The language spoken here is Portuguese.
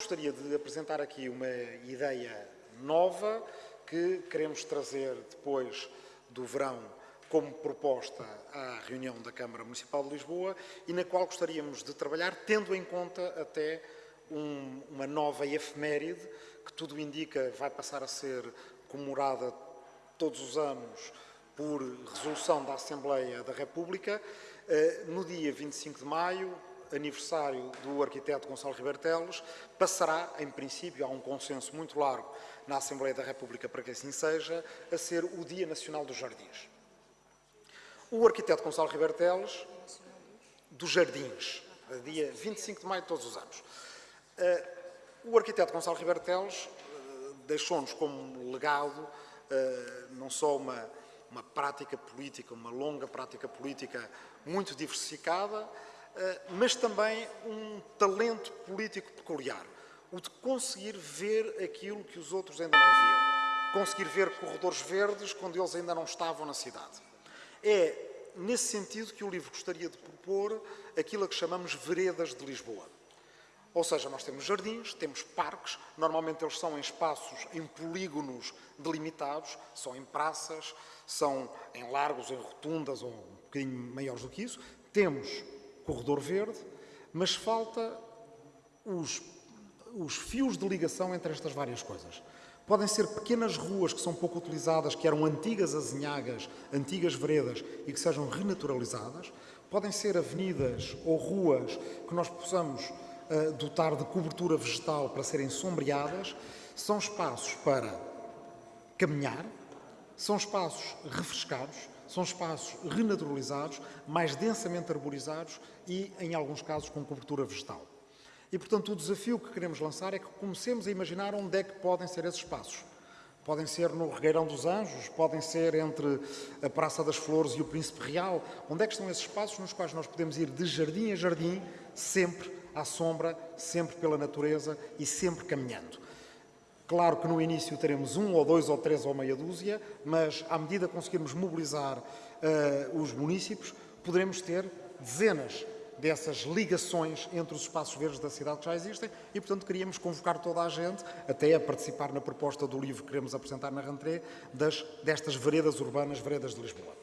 Gostaria de apresentar aqui uma ideia nova que queremos trazer depois do verão como proposta à reunião da Câmara Municipal de Lisboa e na qual gostaríamos de trabalhar, tendo em conta até um, uma nova efeméride, que tudo indica vai passar a ser comemorada todos os anos por resolução da Assembleia da República, eh, no dia 25 de maio, aniversário do arquiteto Gonçalo Ribeiro passará, em princípio, há um consenso muito largo na Assembleia da República para que assim seja, a ser o Dia Nacional dos Jardins. O arquiteto Gonçalo Ribeiro Teles, dos Jardins, dia 25 de maio de todos os anos. Eh, o arquiteto Gonçalo Ribeiro eh, deixou-nos como legado eh, não só uma, uma prática política, uma longa prática política muito diversificada, mas também um talento político peculiar, o de conseguir ver aquilo que os outros ainda não viam, conseguir ver corredores verdes quando eles ainda não estavam na cidade. É nesse sentido que o livro gostaria de propor aquilo a que chamamos veredas de Lisboa. Ou seja, nós temos jardins, temos parques, normalmente eles são em espaços, em polígonos delimitados, são em praças, são em largos, em rotundas ou um bocadinho maiores do que isso. Temos corredor verde, mas falta os, os fios de ligação entre estas várias coisas. Podem ser pequenas ruas que são pouco utilizadas, que eram antigas azinhagas, antigas veredas e que sejam renaturalizadas. Podem ser avenidas ou ruas que nós possamos uh, dotar de cobertura vegetal para serem sombreadas. São espaços para caminhar, são espaços refrescados, são espaços renaturalizados, mais densamente arborizados e, em alguns casos, com cobertura vegetal. E, portanto, o desafio que queremos lançar é que comecemos a imaginar onde é que podem ser esses espaços. Podem ser no Regueirão dos Anjos, podem ser entre a Praça das Flores e o Príncipe Real. Onde é que estão esses espaços nos quais nós podemos ir de jardim a jardim, sempre à sombra, sempre pela natureza e sempre caminhando. Claro que no início teremos um ou dois ou três ou meia dúzia, mas à medida que conseguirmos mobilizar uh, os municípios, poderemos ter dezenas dessas ligações entre os espaços verdes da cidade que já existem e, portanto, queríamos convocar toda a gente até a participar na proposta do livro que queremos apresentar na rentrée das, destas veredas urbanas, veredas de Lisboa.